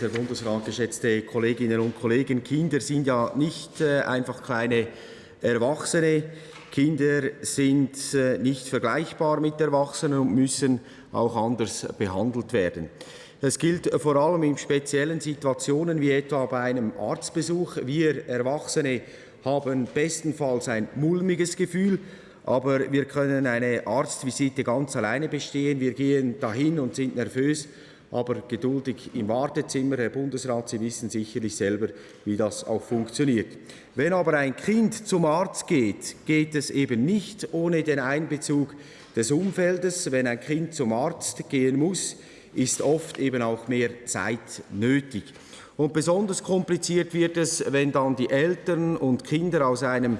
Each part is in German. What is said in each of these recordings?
Herr Bundesrat, geschätzte Kolleginnen und Kollegen, Kinder sind ja nicht äh, einfach kleine Erwachsene. Kinder sind äh, nicht vergleichbar mit Erwachsenen und müssen auch anders behandelt werden. Das gilt vor allem in speziellen Situationen wie etwa bei einem Arztbesuch. Wir Erwachsene haben bestenfalls ein mulmiges Gefühl, aber wir können eine Arztvisite ganz alleine bestehen. Wir gehen dahin und sind nervös aber geduldig im Wartezimmer. Herr Bundesrat, Sie wissen sicherlich selber, wie das auch funktioniert. Wenn aber ein Kind zum Arzt geht, geht es eben nicht ohne den Einbezug des Umfeldes. Wenn ein Kind zum Arzt gehen muss, ist oft eben auch mehr Zeit nötig. Und besonders kompliziert wird es, wenn dann die Eltern und Kinder aus einem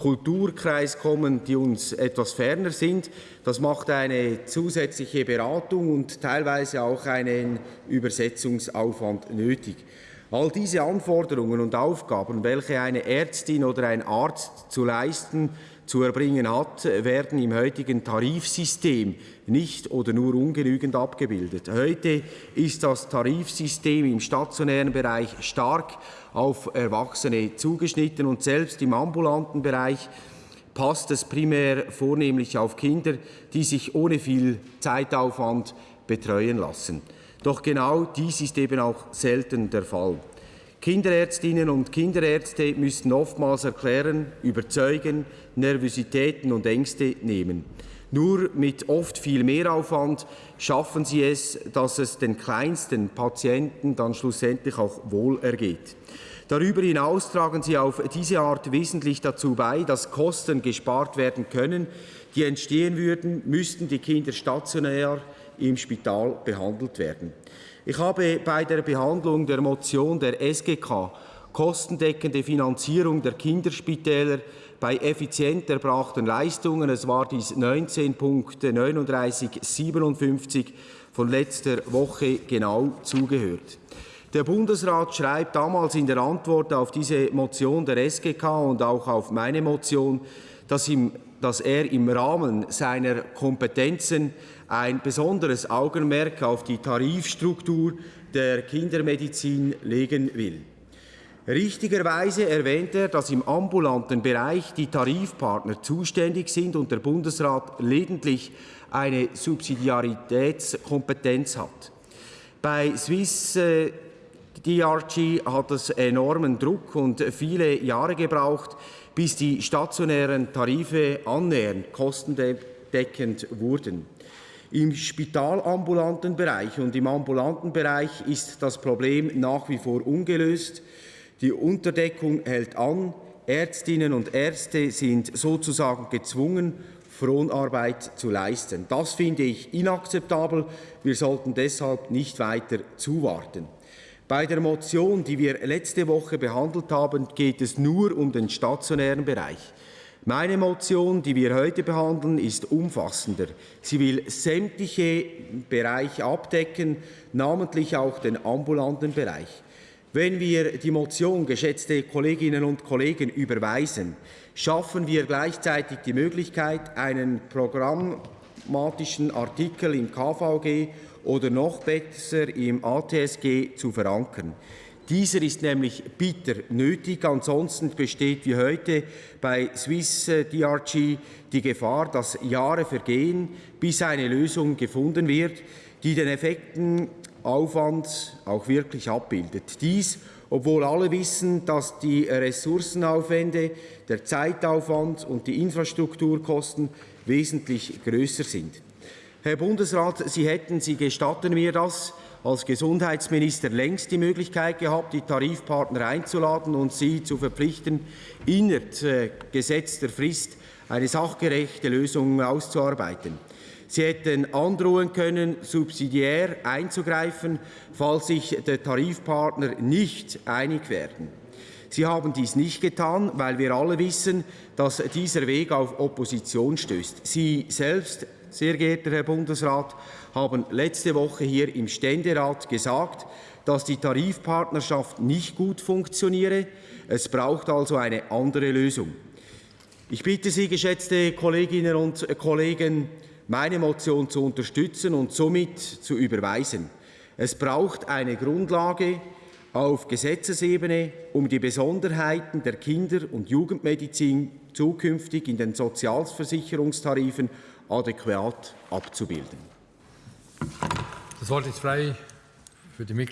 Kulturkreis kommen, die uns etwas ferner sind. Das macht eine zusätzliche Beratung und teilweise auch einen Übersetzungsaufwand nötig. All diese Anforderungen und Aufgaben, welche eine Ärztin oder ein Arzt zu leisten zu erbringen hat, werden im heutigen Tarifsystem nicht oder nur ungenügend abgebildet. Heute ist das Tarifsystem im stationären Bereich stark auf Erwachsene zugeschnitten und selbst im ambulanten Bereich passt es primär vornehmlich auf Kinder, die sich ohne viel Zeitaufwand betreuen lassen. Doch genau dies ist eben auch selten der Fall. Kinderärztinnen und Kinderärzte müssen oftmals erklären, überzeugen, Nervositäten und Ängste nehmen. Nur mit oft viel Mehraufwand schaffen sie es, dass es den kleinsten Patienten dann schlussendlich auch wohl ergeht. Darüber hinaus tragen sie auf diese Art wesentlich dazu bei, dass Kosten gespart werden können, die entstehen würden, müssten die Kinder stationär im Spital behandelt werden. Ich habe bei der Behandlung der Motion der SGK kostendeckende Finanzierung der Kinderspitäler bei effizient erbrachten Leistungen, es war dies 19.3957 von letzter Woche genau zugehört. Der Bundesrat schreibt damals in der Antwort auf diese Motion der SGK und auch auf meine Motion, dass, ihm, dass er im Rahmen seiner Kompetenzen ein besonderes Augenmerk auf die Tarifstruktur der Kindermedizin legen will. Richtigerweise erwähnt er, dass im ambulanten Bereich die Tarifpartner zuständig sind und der Bundesrat lediglich eine Subsidiaritätskompetenz hat. Bei Swiss äh, DRG hat es enormen Druck und viele Jahre gebraucht, bis die stationären Tarife annähernd kostendeckend wurden. Im spitalambulanten Bereich und im ambulanten Bereich ist das Problem nach wie vor ungelöst. Die Unterdeckung hält an. Ärztinnen und Ärzte sind sozusagen gezwungen, Fronarbeit zu leisten. Das finde ich inakzeptabel. Wir sollten deshalb nicht weiter zuwarten. Bei der Motion, die wir letzte Woche behandelt haben, geht es nur um den stationären Bereich. Meine Motion, die wir heute behandeln, ist umfassender. Sie will sämtliche Bereiche abdecken, namentlich auch den ambulanten Bereich. Wenn wir die Motion, geschätzte Kolleginnen und Kollegen, überweisen, schaffen wir gleichzeitig die Möglichkeit, einen programmatischen Artikel im KVG oder noch besser im ATSG zu verankern. Dieser ist nämlich bitter nötig, ansonsten besteht wie heute bei Swiss äh, DRG die Gefahr, dass Jahre vergehen, bis eine Lösung gefunden wird, die den Effektenaufwand auch wirklich abbildet. Dies, obwohl alle wissen, dass die Ressourcenaufwände, der Zeitaufwand und die Infrastrukturkosten wesentlich größer sind. Herr Bundesrat, Sie hätten, Sie gestatten mir das, als Gesundheitsminister längst die Möglichkeit gehabt, die Tarifpartner einzuladen und sie zu verpflichten, innerhalb äh, gesetzter Frist eine sachgerechte Lösung auszuarbeiten. Sie hätten androhen können, subsidiär einzugreifen, falls sich der Tarifpartner nicht einig werden. Sie haben dies nicht getan, weil wir alle wissen, dass dieser Weg auf Opposition stößt. Sie selbst sehr geehrter Herr Bundesrat, haben letzte Woche hier im Ständerat gesagt, dass die Tarifpartnerschaft nicht gut funktioniere. Es braucht also eine andere Lösung. Ich bitte Sie, geschätzte Kolleginnen und Kollegen, meine Motion zu unterstützen und somit zu überweisen. Es braucht eine Grundlage auf Gesetzesebene, um die Besonderheiten der Kinder- und Jugendmedizin zukünftig in den Sozialversicherungstarifen adäquat abzubilden. Das Wort ist frei für die.